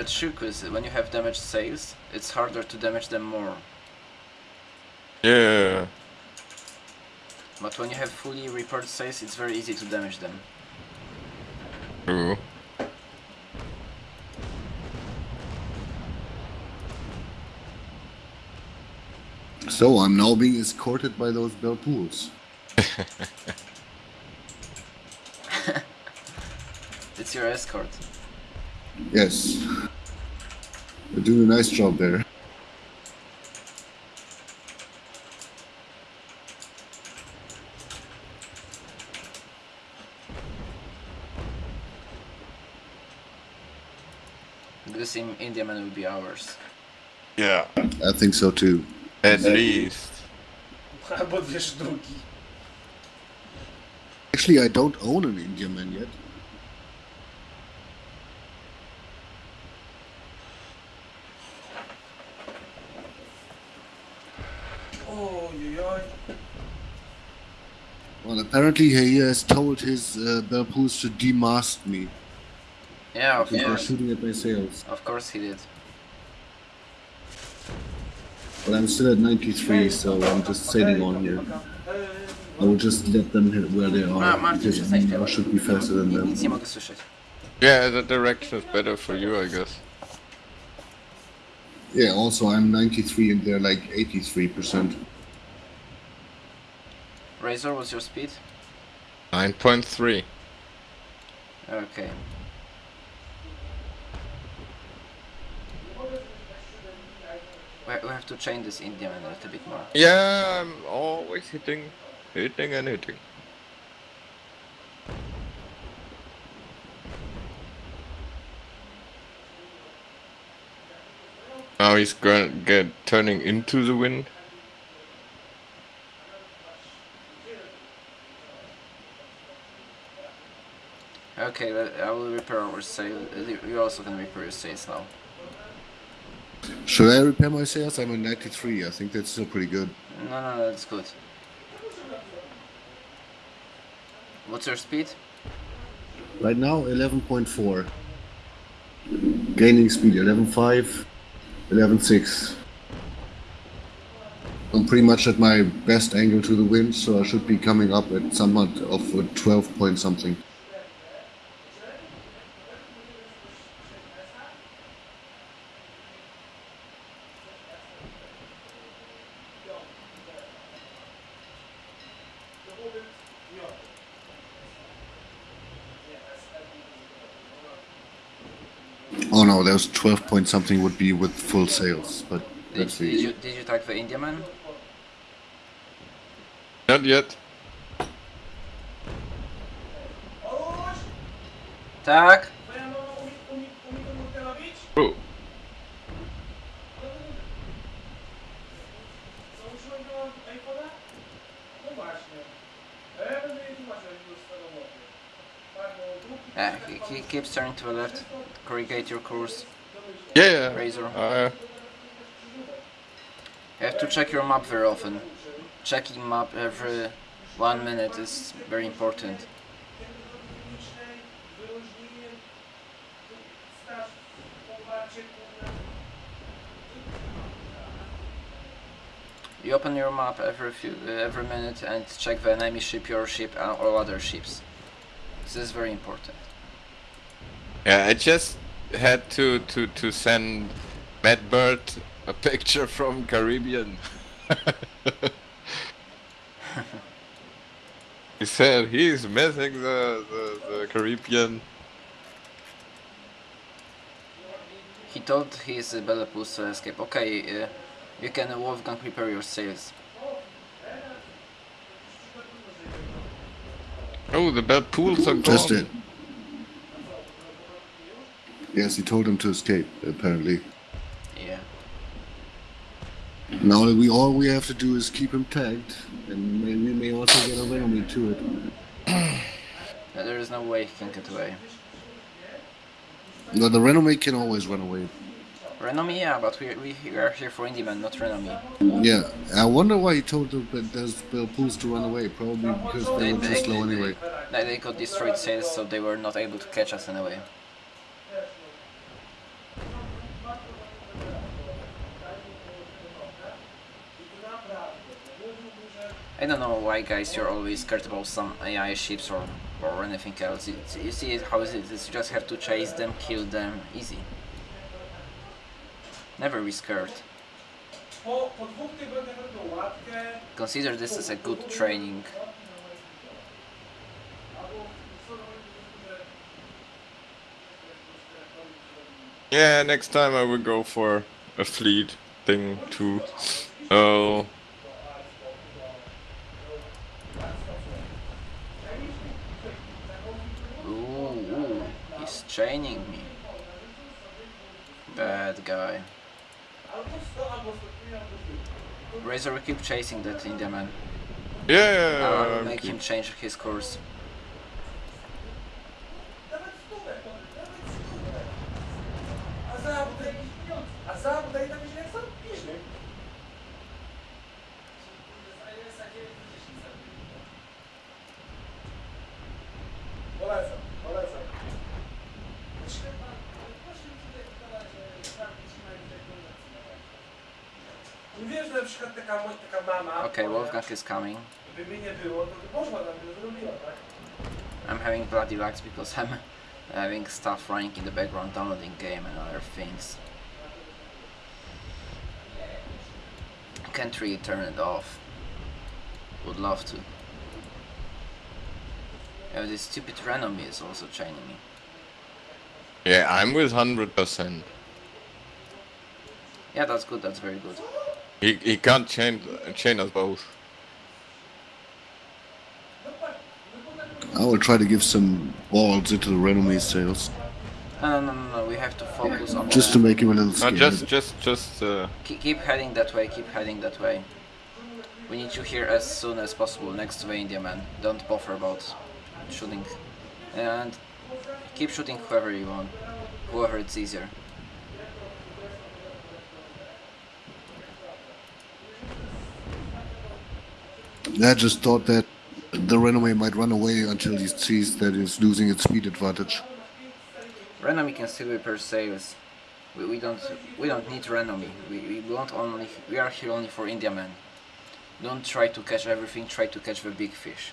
But trick is when you have damaged sails, it's harder to damage them more. Yeah. But when you have fully repaired sails, it's very easy to damage them. True. So I'm now being escorted by those Belle Poules. It's your escort. Yes. They're doing a nice job there. This in Indiaman will be ours. Yeah. I think so too. At least. Albo dwie sztuki. Actually, I don't own an Indian man yet. Well, apparently he has told his uh, bell to demast me. Yeah, of Because they're shooting at my sails. Of course he did. But I'm still at 93, so I'm just sailing on here. I will just let them hit where they are, because I should be faster than them. Nic nie mogę słyszeć. Yeah, the direction is better for you, I guess. Yeah, also I'm 93 and they're like 83%. Razor, what's your speed? 9.3. Okay. We we have to change this Indiaman a little bit more. Yeah, I'm always hitting, hitting and hitting. Now he's going to get turning into the wind. Okay, I will repair our sail. uh, You also can repair your sails now. Should I repair my sails? I'm at 93. I think that's still pretty good. No, no, no, that's good. What's your speed? Right now, 11.4. Gaining speed 11.5, 11.6. I'm pretty much at my best angle to the wind, so I should be coming up at somewhat of a 12 point something. No, there's 12 point something would be with full sales, but Did, let's did you did you tag the Indiaman? Not yet. Robić? Oh, Założyłem go na iPhone'a? No właśnie. A ja będę jej tłumaczył, jak już swoją łopię. Tak, bo długi... Yeah, he, he keeps turning to the left. Corrigate your course. yeah, yeah. Razor. Uh, You have to check your map very often. Checking map every one minute is very important. Wyróżniłem staż poparcie, kurde. You open your map every few uh, every minute and check the enemy ship, your ship, uh, or other ships. This is very important. Yeah, I just had to, to, to send Matt Bird a picture from Caribbean. he said he's missing the, the, the Caribbean. He told his uh, Belle Poules to escape. Okay, uh, you can uh, Wolfgang prepare your sails. Oh, the bad pools are gone. Just it. Yes, he told him to escape, apparently. Yeah. Now we all we have to do is keep him tagged, and may, we may also get a enemy to it. Uh, there is no way he can get away. No, the Renome can always run away. Renomi, yeah, but we, we, we are here for Indiaman, not Renomi. Yeah, I wonder why he told the, those Belle Poules to run away. Probably because they were too slow anyway. They, they got destroyed sails, so they were not able to catch us anyway. I don't know why, guys, you're always scared about some AI ships or, or anything else. You see how it is you just have to chase them, kill them, easy. Never be scared. Consider this as a good training. Yeah, next time I will go for a fleet thing too. Oh, Ooh, chaining me. Bad guy. Razor keep chasing that Indian man. yeah. I will I'm make him change his course. Przykład taka, mo- taka mama, Okay, Wolfgang is coming. gdyby nie było, to by poszła tam, by zrobiła, tak? I'm having bloody lags because I'm having stuff running in the background, downloading game and other things. Can't really turn it off. Would love to. Yeah, this stupid Renomi is also chaining me. Yeah, I'm with hundred percent. Yeah, that's good, that's very good. He he can't chain chain us both. I will try to give some balls into the Renome's sails, No, no, no, no, no, we have to focus on just to make him a little No, scared. just just just uh, Keep, keep heading that way, keep heading that way. We need you here as soon as possible next to the Indiaman. Don't bother about shooting. And keep shooting whoever you want. Whoever it's easier. I just thought that the Renome might run away until he sees that it's losing its speed advantage. Renomi can still repair sails. We, we don't we don't need Renomi. We, we want only we are here only for Indiaman. Don't try to catch everything, try to catch the big fish.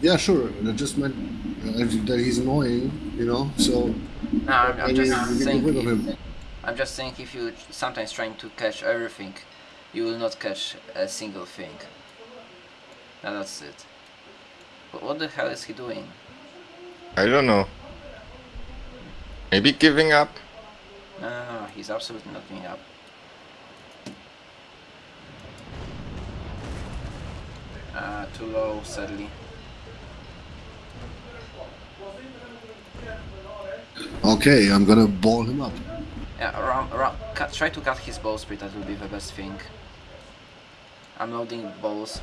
Yeah, sure. I just meant uh, that he's annoying, you know. So No, I'm, I'm just saying if, him. I'm just saying if you sometimes trying to catch everything, you will not catch a single thing. And that's it. But what the hell is he doing? I don't know. Maybe giving up. No, no, no, he's absolutely not giving up. Uh, too low, sadly. Okay, I'm gonna ball him up. Yeah, around, around, cut, try to cut his ball speed, that will be the best thing. I'm loading balls.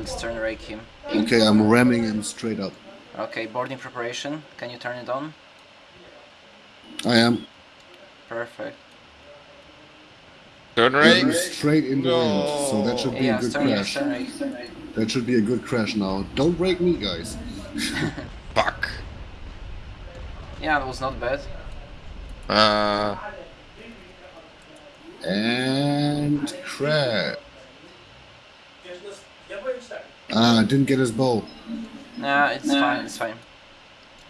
We'll stern rake him. Okay, I'm ramming him straight up. Okay, boarding preparation. Can you turn it on? I am Perfect. Turn Aim rate. straight in the wind, so that should be Yeah, a good stern, yeah, crash. stern rake. That should be a good crash now. Don't break me, guys. Fuck. Yeah, that was not bad. Uh, And crash. Ah, didn't get his bow. Nah, it's fine, it's fine.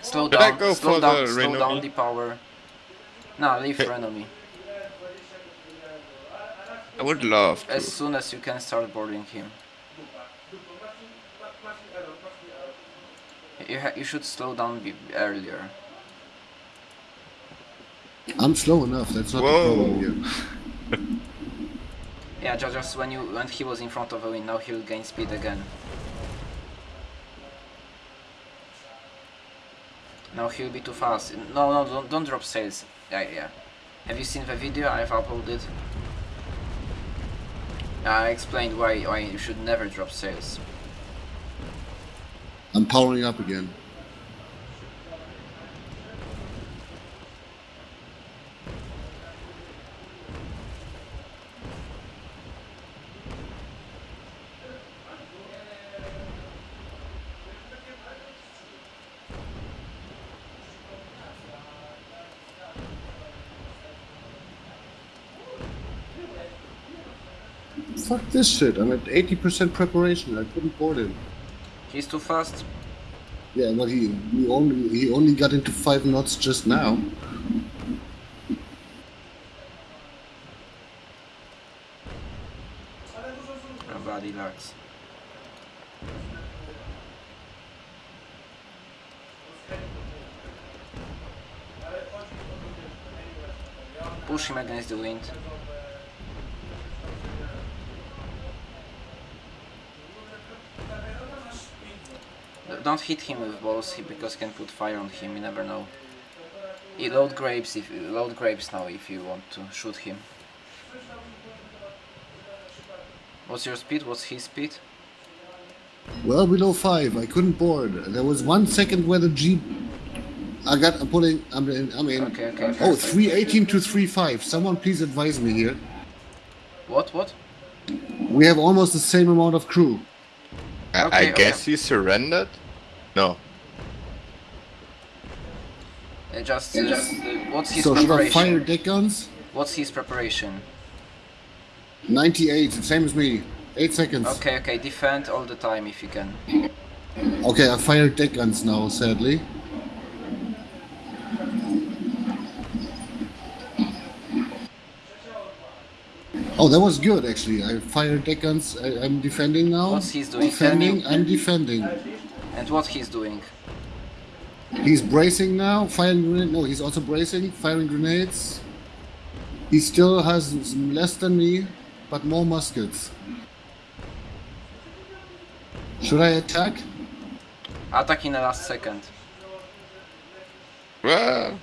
Slow Should I down, go slow down, the slow down the power. Nah, leave Hey. Renomi. I would love to. As soon as you can start boarding him. You, ha you should slow down be earlier. I'm slow enough. That's not Whoa. the problem here. Yeah, ju- just when you when he was in front of the wind, now he'll gain speed again. Now he'll be too fast. No, no, don't, don't drop sails. Yeah, yeah. Have you seen the video I've uploaded? I explained why why you should never drop sails. I'm powering up again. Fuck this shit. I'm at 80% preparation. I couldn't board him. He's too fast. Yeah, but he, he only he only got into five knots just now. Lags. Push him against the wind. Don't hit him with balls because he can put fire on him. You never know. You load grapes if load grapes now if you want to shoot him. What's your speed? What's his speed? Well below five. I couldn't board. There was one second where the jeep. I got. I'm pulling. I'm in. I'm in. Okay, okay. Oh, perfect. 318 to 35. Someone please advise me here. What? What? We have almost the same amount of crew. I, Okay, I okay. guess he surrendered? No. Uh, just, uh, what's his So should I preparation? fire deck guns? What's his preparation? 98, same as me. 8 seconds. Okay, okay. Defend all the time if you can. Okay, I fired deck guns now, sadly. Oh, that was good actually. I fired deck guns. I, I'm defending now. What's he's doing? Tell. Defending. I'm defending. And what he's doing? He's bracing now. Firing grenade. No, he's also bracing. Firing grenades. He still has less than me, but more muskets. Should I attack? Attack in the last second. Well,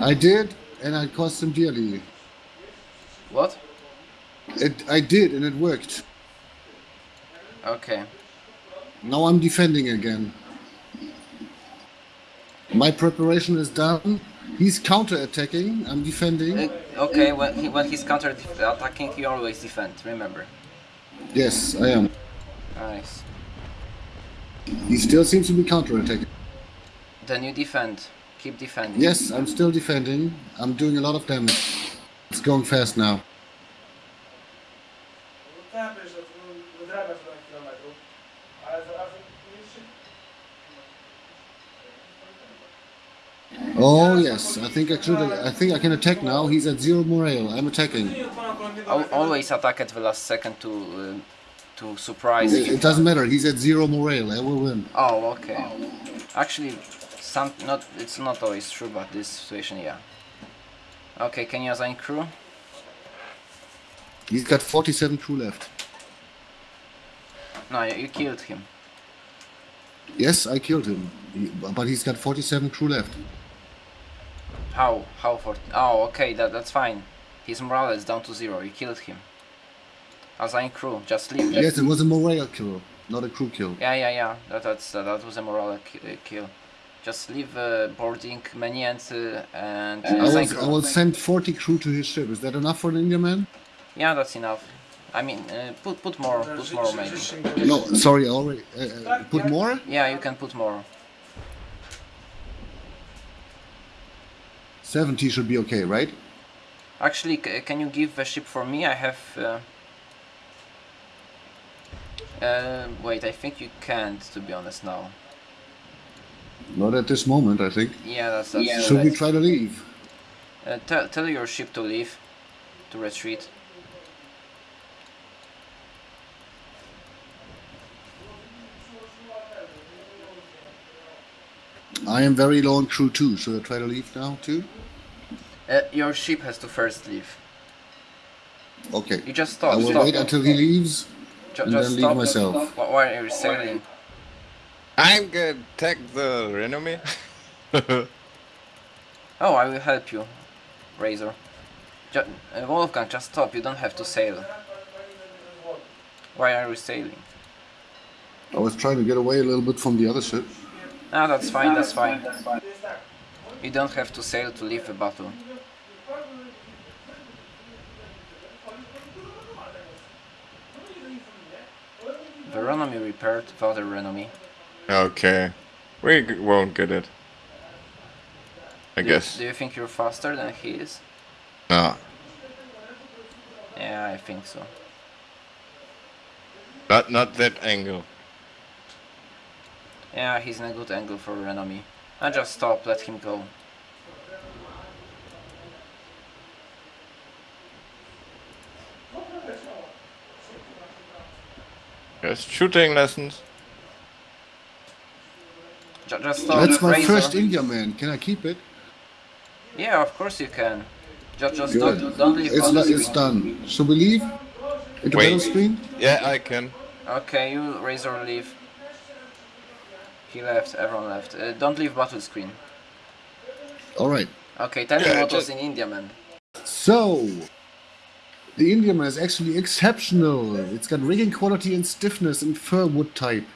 I did, and I cost him dearly. What? It, I did, and it worked. Okay. Now I'm defending again. My preparation is done. He's counter-attacking. I'm defending. Uh, okay, when, he, when he's counter attacking, you always defend, remember. Yes, I am. Nice. He still seems to be counter-attacking. Then you defend. Keep defending. Yes, I'm still defending. I'm doing a lot of damage. It's going fast now. Oh yes, I think I should. I think I can attack now. He's at zero morale. I'm attacking. Nie odpalam kolejnego Al metra. always attack at the last second to uh, to surprise It, him. it doesn't matter. He's at zero morale. I will win. Oh, okay. Actually, some not it's not always true, but this situation, yeah. Okay, can you assign crew? He's got 47 crew left. No, you, you killed him. Yes, I killed him, He- but he's got 47 crew left. How? How for? Oh, okay, that that's fine. His morale is down to zero. You killed him. Assign crew. Just leave. Yes, it was a morale kill, not a crew kill. Yeah, yeah, yeah. That that's uh, that was a morale uh, kill. Just leave uh, boarding menu and uh, and I will, I will send 40 crew to his ship. Is that enough for an Indian man? Yeah, that's enough. I mean, uh, put put more, put more maybe. No, sorry, already. Uh, uh, put more? Yeah, you can put more. 70 should be okay, right? Actually, c- can you give the ship for me? I have. Uh, uh, wait, I think you can't. To be honest, now. Not at this moment, I think. Yeah, that's that's. Should we try to leave? Uh, tell tell your ship to leave, to retreat. I am very low on crew too. Should I try to leave now too? Uh, your ship has to first leave. Okay. You just I stop. will stop. wait until he leaves Ju- and just then stop. leave myself. Wh- Why are you sailing? I'm gonna attack the Renome. Oh, I will help you, Razor. Ju- uh, Wolfgang, just stop. You don't have to sail. Why are you sailing? I was trying to get away a little bit from the other ship. Ah, that's fine. That's fine. You don't have to sail to leave the battle. The Renomi repaired the other okay. We won't get it. I Do you- guess. Do you think you're faster than he is? No. Yeah, I think so. But not that angle. Yeah, he's in a good angle for enemy. I just stop, let him go. Yes, shooting lessons. Ju- Just stop. That's my Razor. first Indiaman. Can I keep it? Yeah, of course you can. Just, just Good. don't, don't leave It's, battle it's done. Should we leave? Into Wait. screen? Yeah, I can. Okay, you Razor leave. He left, everyone left. Uh, don't leave battle screen. Alright. Okay, tell me what was in India, man. So, the Indiaman is actually exceptional. It's got rigging quality and stiffness and fir wood type.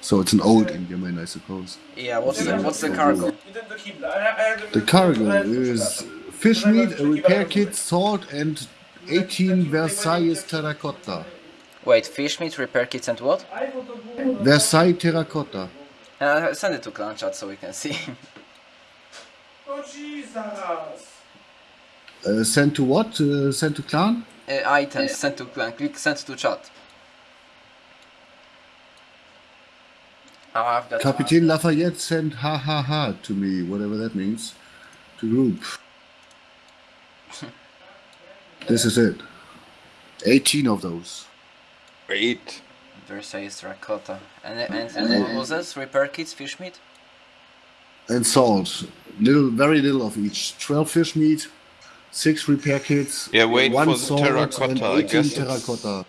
So it's an old Indiaman, I suppose. Yeah, what's the, what's the cargo? Idę do kibla. a ja- a ja The cargo is fish meat, a repair kit, salt, and 18 Versailles terracotta. Wait, fish meat, repair kits and what? iPhone to. Versailles terracotta. Uh, send it to clan chat so we can see. No Jesus! Uh, sent to what? Uh, sent to clan? uh, items, send to clan, click send to chat. Oh, I've got Capitaine Lafayette sent ha ha ha to me, whatever that means, to group. this is it. 18 of those. Wait. Versailles terracotta. And, and, and what was this? Repair kits, fish meat? And salt. Little, very little of each. 12 fish meat, 6 repair kits, Yeah, wait one for the salt, terracotta, and I 18 guess it's- terracotta.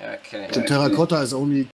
Okay. The terracotta is only